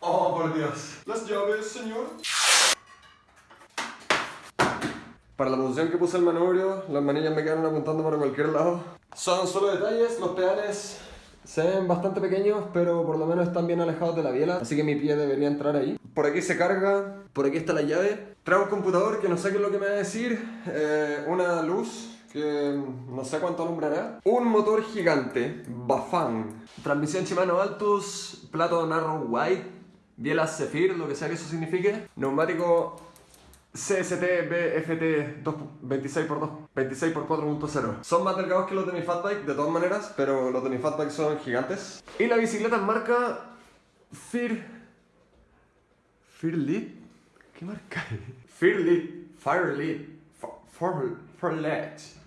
Oh, por Dios. Las llaves, señor. Para la posición que puse el manubrio, las manillas me quedaron apuntando para cualquier lado. Son solo detalles, los pedales se ven bastante pequeños, pero por lo menos están bien alejados de la biela, así que mi pie debería entrar ahí. Por aquí se carga, por aquí está la llave. Traigo un computador que no sé qué es lo que me va a decir, eh, una luz que no sé cuánto alumbrará. Un motor gigante, Bafang. Transmisión Shimano Altus, plato Narrow White, biela Zephyr, lo que sea que eso signifique. Neumático CST BFT 26x2, 26x4.0 Son más delgados que los de mi fatbike de todas maneras, pero los de mi fatbike son gigantes. Y la bicicleta es marca Fear... Fearlead? ¿Qué marca es? Firelead, Firelead, Fearlead.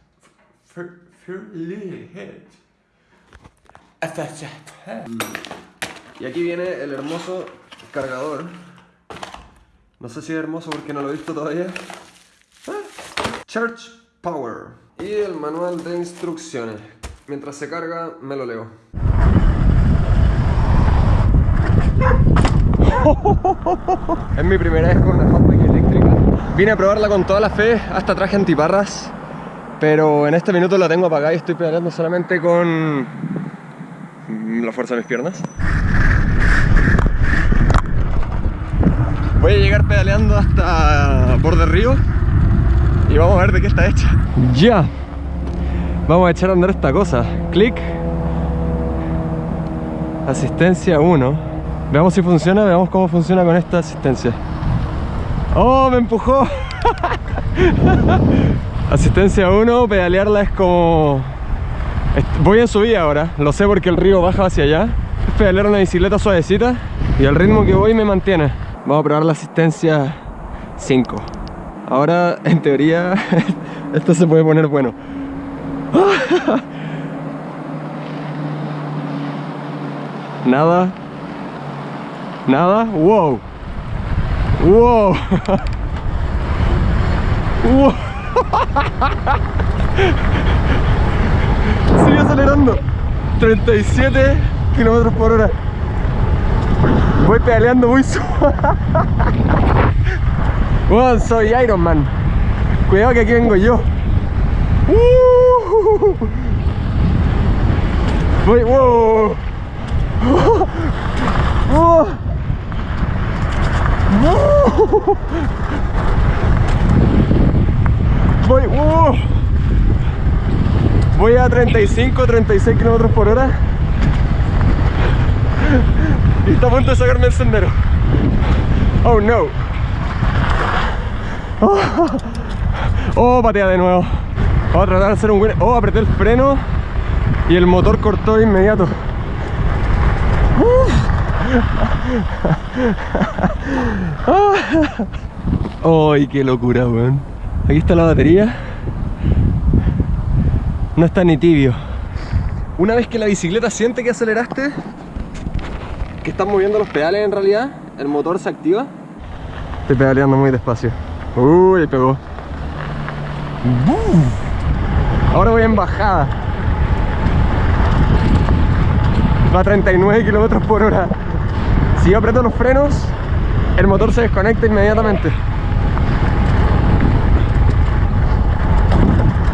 Y aquí viene el hermoso cargador no sé si es hermoso porque no lo he visto todavía. Ah, Church Power. Y el manual de instrucciones. Mientras se carga, me lo leo. Es mi primera vez con una fatbike eléctrica. Vine a probarla con toda la fe, hasta traje antiparras. Pero en este minuto la tengo apagada y estoy pedaleando solamente con la fuerza de mis piernas. Voy a llegar pedaleando hasta borde río y vamos a ver de qué está hecha. Ya, vamos a echar a andar esta cosa. Clic, asistencia 1. Veamos si funciona, veamos cómo funciona con esta asistencia. ¡Oh, me empujó! asistencia 1, pedalearla es como... Voy en subida ahora, lo sé porque el río baja hacia allá. Es pedalear una bicicleta suavecita y el ritmo que voy me mantiene. Vamos a probar la asistencia 5. Ahora, en teoría, esto se puede poner bueno. Nada. Nada. Wow. Wow. wow. Sigue acelerando. 37 kilómetros por hora. Voy pedaleando muy suave. Bueno, soy Iron Man. Cuidado que aquí vengo yo. Uh. Voy, wow. Voy, uh. Voy a 35, 36 kilómetros por hora. Y está a punto de sacarme el sendero. Oh no. Oh, oh patea de nuevo. Vamos a tratar de hacer un buen... Oh, apreté el freno y el motor cortó de inmediato. ¡Ay, qué locura, weón! Aquí está la batería. No está ni tibio. Una vez que la bicicleta siente que aceleraste, que están moviendo los pedales en realidad, el motor se activa. Estoy pedaleando muy despacio. Uy, pegó. Ahora voy en bajada. Va a 39 kilómetros por hora. Si yo aprieto los frenos, el motor se desconecta inmediatamente.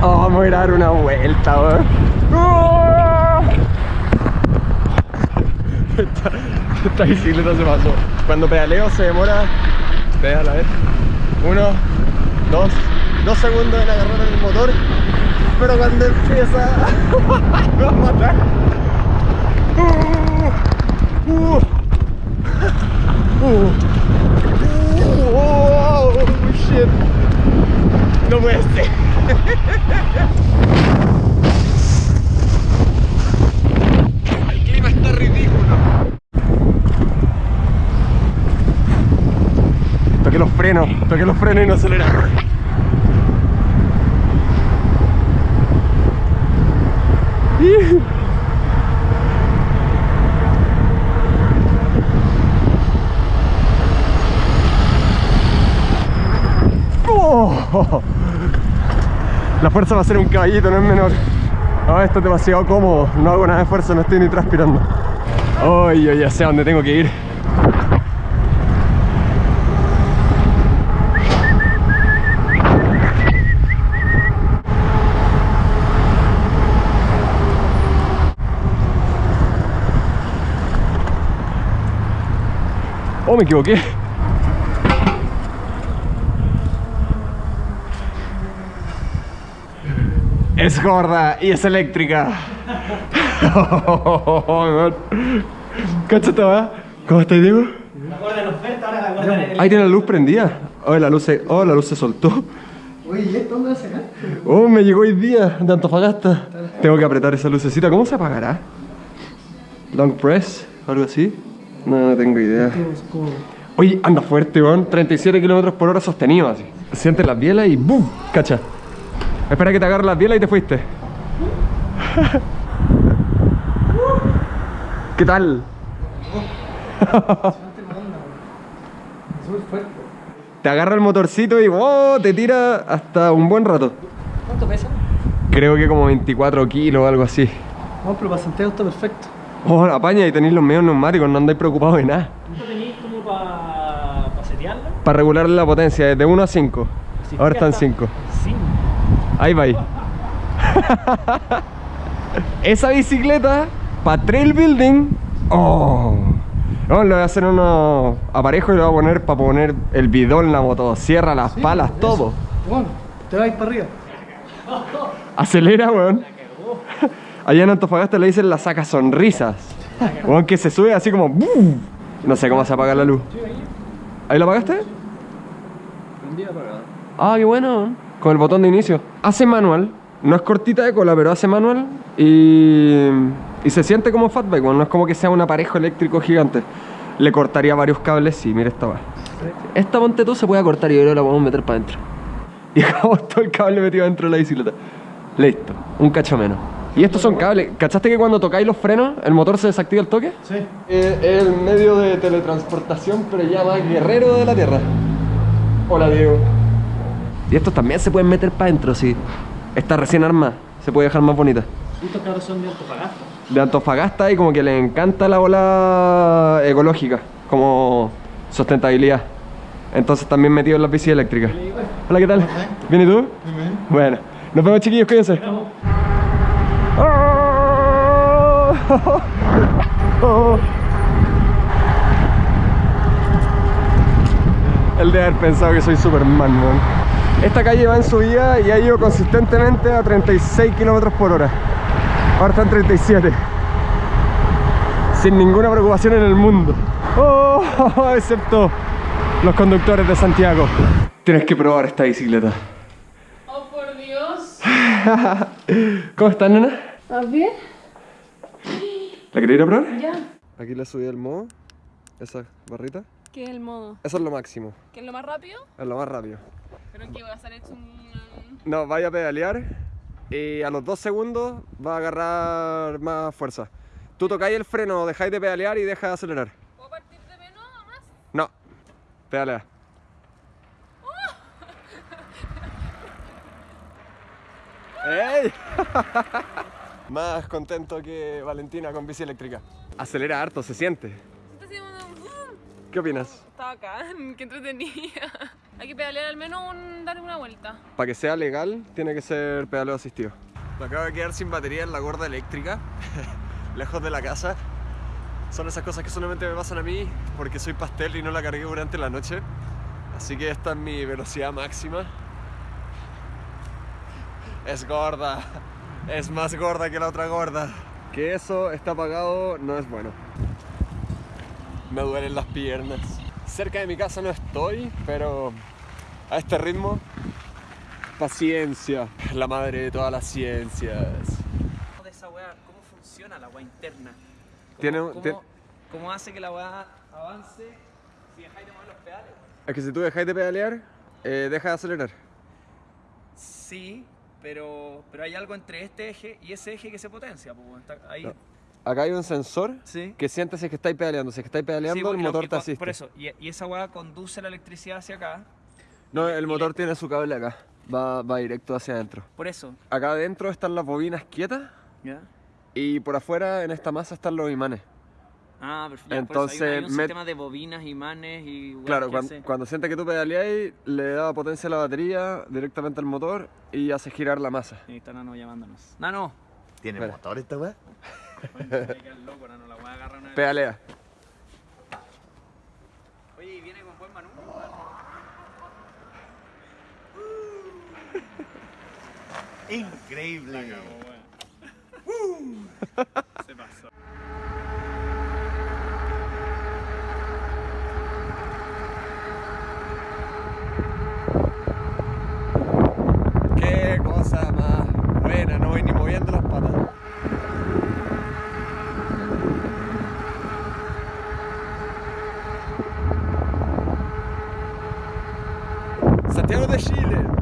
Oh, vamos a ir a dar una vuelta, esta bicicleta se pasó. Cuando pedaleo se demora, pedala, a ver, uno, dos, dos segundos en agarrar el motor, pero cuando empieza, me va a matar. Uh, uh, uh, oh, shit. No puede ser. los frenos, toqué los frenos y no acelera. Oh. La fuerza va a ser un caballito, no es menor. esto es demasiado cómodo, no hago nada de fuerza, no estoy ni transpirando. Oh, yo ya sé a dónde tengo que ir. Me equivoqué. Es gorda y es eléctrica. Cáchate, ¿va? ¿Cómo estás, Diego? Ahí tiene la luz prendida. Oh, la luz se, oh, la luz se soltó. Oye, ¿y esto dónde Oh, me llegó hoy día de Antofagasta. Tengo que apretar esa lucecita. ¿Cómo se apagará? Long press, algo así. No, no tengo idea. Oye, anda fuerte, weón. 37 kilómetros por hora sostenido así. Sientes las bielas y ¡boom! Cacha. Espera que te agarre las bielas y te fuiste. ¿Qué tal? Te agarra el motorcito y ¡wow! te tira hasta un buen rato. ¿Cuánto pesa? Creo que como 24 kilos o algo así. No, pero para Santiago está perfecto. Oh, apaña y tenéis los medios neumáticos, no andáis preocupados de nada. ¿Cuánto tenéis como para pa setearla? Para regular la potencia, desde 1 a 5. Ahora están 5. Sí. Ahí va ahí. Esa bicicleta para trail building. Oh. No, le voy a hacer unos aparejos y le voy a poner para poner el bidón, la motosierra, las palas, todo. Bueno, te vais para arriba. Acelera, weón. Allá en Antofagasta le dicen la saca sonrisas. Weón, que se sube así como. No sé cómo se apaga la luz. ¿Ahí la apagaste? Ah, qué bueno. Con el botón de inicio. Hace manual. No es cortita de cola, pero hace manual. Y, y se siente como fatbike. Bueno, no es como que sea un aparejo eléctrico gigante. Le cortaría varios cables. Sí, mira esta va. Esta ponte tú se puede cortar y yo la podemos meter para adentro. Y dejamos todo el cable metido dentro de la bicicleta. Listo. Un cacho menos. Y estos son cables. ¿Cachaste que cuando tocáis los frenos, el motor se desactiva el toque? Sí. Es el medio de teletransportación, pero ya más guerrero de la Tierra. Hola, Diego. Y estos también se pueden meter para adentro, sí. Está recién armada, se puede dejar más bonita. Estos cabros son de Antofagasta. De Antofagasta y como que le encanta la bola ecológica, como sustentabilidad. Entonces también metido en las bicis eléctricas. Hola, ¿qué tal? ¿Bien y tú? Bueno, nos vemos chiquillos, cuídense. El de haber pensado que soy Superman, man. Esta calle va en subida y ha ido consistentemente a 36 kilómetros por hora. Ahora está en 37. Sin ninguna preocupación en el mundo. Oh, excepto los conductores de Santiago. Tienes que probar esta bicicleta. Oh, por Dios. ¿Cómo estás, nena? ¿Estás bien? ¿La queréis ir a probar? Ya. Aquí le subí el modo, esa barrita. ¿Qué es el modo? Eso es lo máximo, ¿Qué es lo más rápido? es lo más rápido. Pero en que va a estar hecho un... No, vaya a pedalear y a los dos segundos va a agarrar más fuerza. Tú tocáis el freno, dejáis de pedalear y dejas de acelerar. ¿Puedo partir de menos a más? No, pedalea. ¡Ey! Más contento que Valentina con bici eléctrica. Acelera harto, se siente. Está haciendo un... ¡Bum! ¿Qué opinas? Está bacán, qué entretenida. Hay que pedalear al menos un... darle una vuelta. Para que sea legal, tiene que ser pedaleo asistido. Me acabo de quedar sin batería en la gorda eléctrica, lejos de la casa. Son esas cosas que solamente me pasan a mí porque soy pastel y no la cargué durante la noche. Así que esta es mi velocidad máxima. Es gorda, es más gorda que la otra gorda. Que eso está apagado no es bueno. Me duelen las piernas. Cerca de mi casa no estoy, pero a este ritmo Paciencia, la madre de todas las ciencias. de esa weá, cómo funciona la weá interna. ¿Cómo, Tiene un- cómo- hace que la weá avance si dejáis de mover los pedales? Es que si tú dejáis de pedalear, eh, deja de acelerar. Sí, pero, pero hay algo entre este eje y ese eje que se potencia. pues, ahí. No. Acá hay un sensor Sí. que siente si es que estáis pedaleando. Si es que estáis Sí, pedaleando, porque el motor te asiste. Por eso, y, y esa weá conduce la electricidad hacia acá. No, el motor tiene su cable acá. Va, va directo hacia adentro. Por eso, Acá adentro están las bobinas quietas ¿ya? y por afuera en esta masa están los imanes. Ah, perfecto. Entonces, hay, un- hay un met- sistema de bobinas, imanes y... weas Claro, que cuan- hace- cuando, siente que tú pedaleáis, le da potencia a la batería directamente al motor y hace girar la masa. Ahí está Nano llamándonos. Nano. ¿Tiene motor esta weá? loco, Nano, la una. Pedalea. Oye, ¿y viene con buen manubrio? Increíble. Pasó. Qué cosa más buena, no voy ni moviendo las patas. Santiago de Chile.